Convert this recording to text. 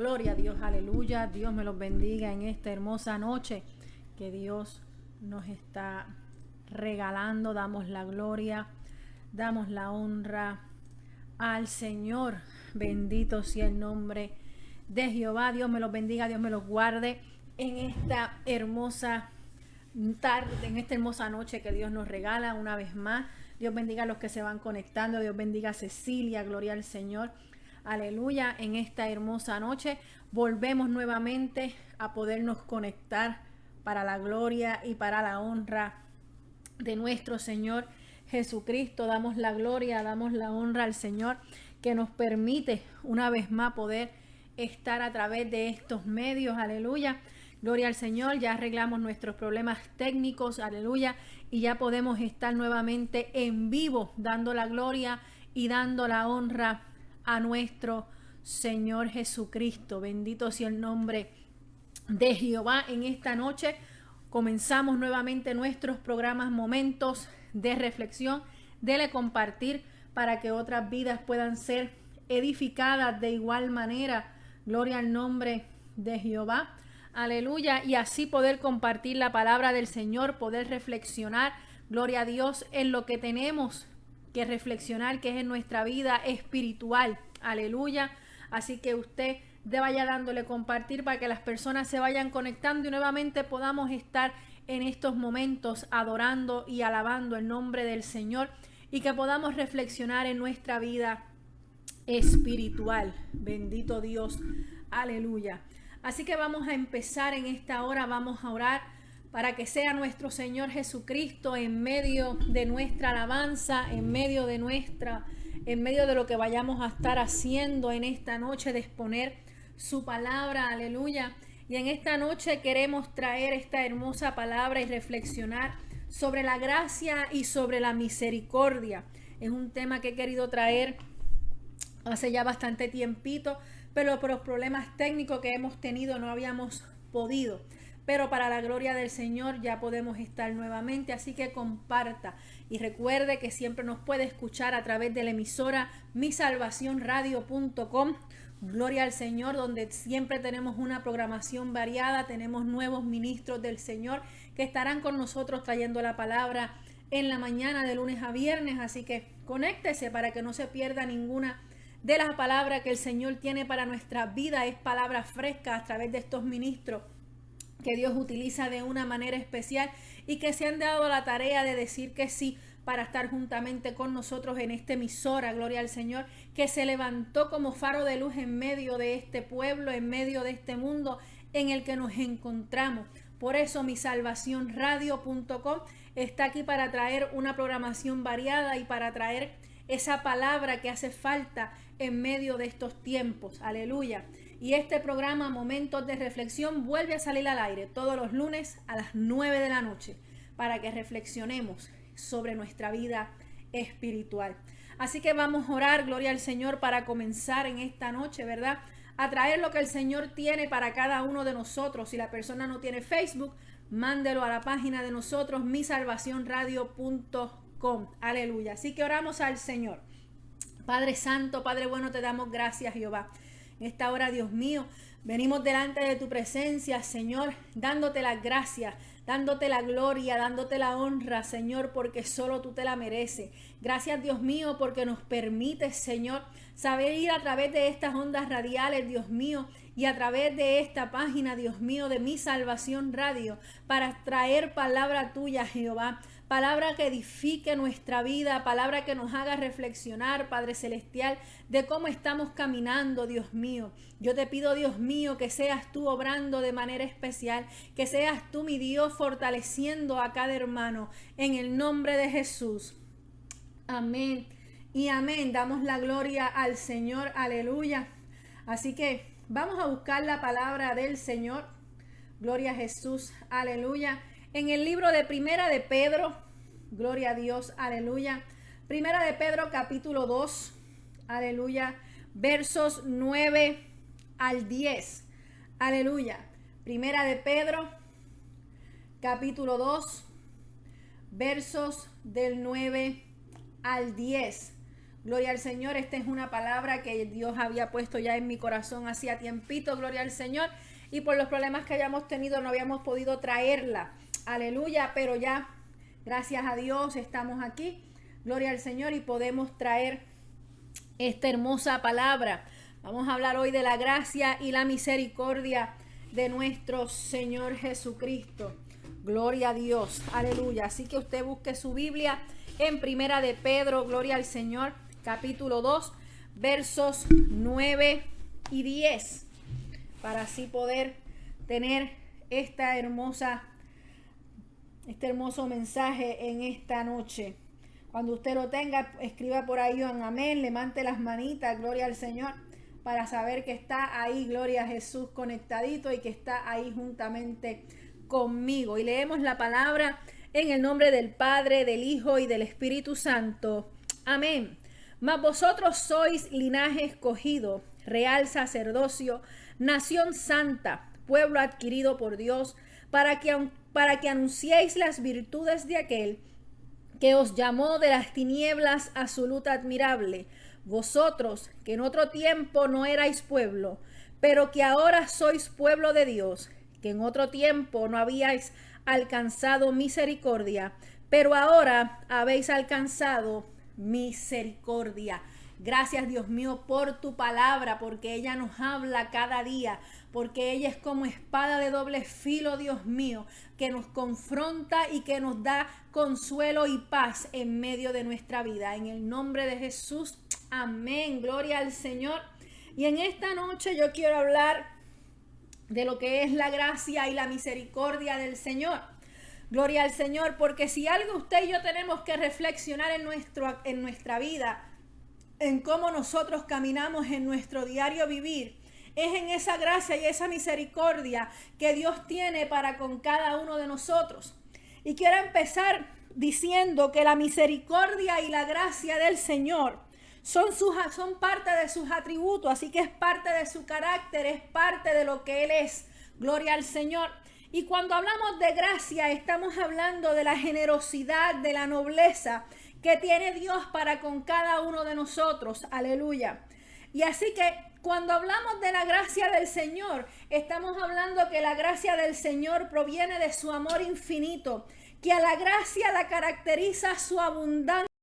Gloria a Dios, aleluya. Dios me los bendiga en esta hermosa noche que Dios nos está regalando. Damos la gloria, damos la honra al Señor. Bendito sea el nombre de Jehová. Dios me los bendiga, Dios me los guarde en esta hermosa tarde, en esta hermosa noche que Dios nos regala una vez más. Dios bendiga a los que se van conectando. Dios bendiga a Cecilia. Gloria al Señor. Aleluya. En esta hermosa noche volvemos nuevamente a podernos conectar para la gloria y para la honra de nuestro Señor Jesucristo. Damos la gloria, damos la honra al Señor que nos permite una vez más poder estar a través de estos medios. Aleluya. Gloria al Señor, ya arreglamos nuestros problemas técnicos, aleluya, y ya podemos estar nuevamente en vivo dando la gloria y dando la honra a nuestro Señor Jesucristo. Bendito sea el nombre de Jehová en esta noche. Comenzamos nuevamente nuestros programas, momentos de reflexión, dele compartir para que otras vidas puedan ser edificadas de igual manera. Gloria al nombre de Jehová. Aleluya. Y así poder compartir la palabra del Señor, poder reflexionar, gloria a Dios, en lo que tenemos que reflexionar, que es en nuestra vida espiritual. Aleluya. Así que usted de vaya dándole compartir para que las personas se vayan conectando y nuevamente podamos estar en estos momentos adorando y alabando el nombre del Señor y que podamos reflexionar en nuestra vida espiritual. Bendito Dios. Aleluya. Así que vamos a empezar en esta hora, vamos a orar para que sea nuestro Señor Jesucristo en medio de nuestra alabanza, en medio de nuestra, en medio de lo que vayamos a estar haciendo en esta noche, de exponer su palabra, aleluya. Y en esta noche queremos traer esta hermosa palabra y reflexionar sobre la gracia y sobre la misericordia. Es un tema que he querido traer hace ya bastante tiempito, pero por los problemas técnicos que hemos tenido no habíamos podido. Pero para la gloria del Señor ya podemos estar nuevamente, así que comparta y recuerde que siempre nos puede escuchar a través de la emisora misalvacionradio.com. Gloria al Señor, donde siempre tenemos una programación variada, tenemos nuevos ministros del Señor que estarán con nosotros trayendo la palabra en la mañana de lunes a viernes, así que conéctese para que no se pierda ninguna de la palabra que el Señor tiene para nuestra vida. Es palabra fresca a través de estos ministros que Dios utiliza de una manera especial y que se han dado la tarea de decir que sí para estar juntamente con nosotros en esta emisora, gloria al Señor, que se levantó como faro de luz en medio de este pueblo, en medio de este mundo en el que nos encontramos. Por eso mi salvación radio.com está aquí para traer una programación variada y para traer esa palabra que hace falta en medio de estos tiempos. Aleluya. Y este programa Momentos de Reflexión vuelve a salir al aire todos los lunes a las 9 de la noche para que reflexionemos sobre nuestra vida espiritual. Así que vamos a orar, gloria al Señor, para comenzar en esta noche, ¿verdad? A traer lo que el Señor tiene para cada uno de nosotros. Si la persona no tiene Facebook, mándelo a la página de nosotros, misalvacionradio.com. Aleluya. Así que oramos al Señor. Padre Santo, Padre bueno, te damos gracias, Jehová. En esta hora, Dios mío, venimos delante de tu presencia, Señor, dándote las gracias, dándote la gloria, dándote la honra, Señor, porque solo tú te la mereces. Gracias, Dios mío, porque nos permites, Señor, saber ir a través de estas ondas radiales, Dios mío, y a través de esta página, Dios mío, de mi salvación radio, para traer palabra tuya, Jehová palabra que edifique nuestra vida, palabra que nos haga reflexionar, Padre Celestial, de cómo estamos caminando, Dios mío. Yo te pido, Dios mío, que seas tú obrando de manera especial, que seas tú, mi Dios, fortaleciendo a cada hermano, en el nombre de Jesús. Amén. Y amén. Damos la gloria al Señor. Aleluya. Así que vamos a buscar la palabra del Señor. Gloria a Jesús. Aleluya. En el libro de Primera de Pedro, gloria a Dios, aleluya. Primera de Pedro capítulo 2, aleluya, versos 9 al 10, aleluya. Primera de Pedro capítulo 2, versos del 9 al 10. Gloria al Señor, esta es una palabra que Dios había puesto ya en mi corazón hacía tiempito, gloria al Señor. Y por los problemas que habíamos tenido no habíamos podido traerla. Aleluya, pero ya, gracias a Dios, estamos aquí. Gloria al Señor y podemos traer esta hermosa palabra. Vamos a hablar hoy de la gracia y la misericordia de nuestro Señor Jesucristo. Gloria a Dios, aleluya. Así que usted busque su Biblia en Primera de Pedro, gloria al Señor, capítulo 2, versos 9 y 10, para así poder tener esta hermosa, este hermoso mensaje en esta noche. Cuando usted lo tenga, escriba por ahí un amén, levante las manitas, gloria al Señor, para saber que está ahí, gloria a Jesús, conectadito y que está ahí juntamente conmigo. Y leemos la palabra en el nombre del Padre, del Hijo y del Espíritu Santo. Amén. Mas vosotros sois linaje escogido, real sacerdocio, nación santa, pueblo adquirido por Dios, para que, para que anunciéis las virtudes de aquel que os llamó de las tinieblas a su admirable, vosotros que en otro tiempo no erais pueblo, pero que ahora sois pueblo de Dios, que en otro tiempo no habíais alcanzado misericordia, pero ahora habéis alcanzado misericordia. Gracias Dios mío por tu palabra, porque ella nos habla cada día, porque ella es como espada de doble filo, Dios mío, que nos confronta y que nos da consuelo y paz en medio de nuestra vida. En el nombre de Jesús, amén. Gloria al Señor. Y en esta noche yo quiero hablar de lo que es la gracia y la misericordia del Señor. Gloria al Señor, porque si algo usted y yo tenemos que reflexionar en, nuestro, en nuestra vida, en cómo nosotros caminamos en nuestro diario vivir, es en esa gracia y esa misericordia que Dios tiene para con cada uno de nosotros. Y quiero empezar diciendo que la misericordia y la gracia del Señor son, sus, son parte de sus atributos, así que es parte de su carácter, es parte de lo que Él es. Gloria al Señor. Y cuando hablamos de gracia, estamos hablando de la generosidad, de la nobleza que tiene Dios para con cada uno de nosotros. Aleluya. Y así que cuando hablamos de la gracia del Señor, estamos hablando que la gracia del Señor proviene de su amor infinito, que a la gracia la caracteriza su abundancia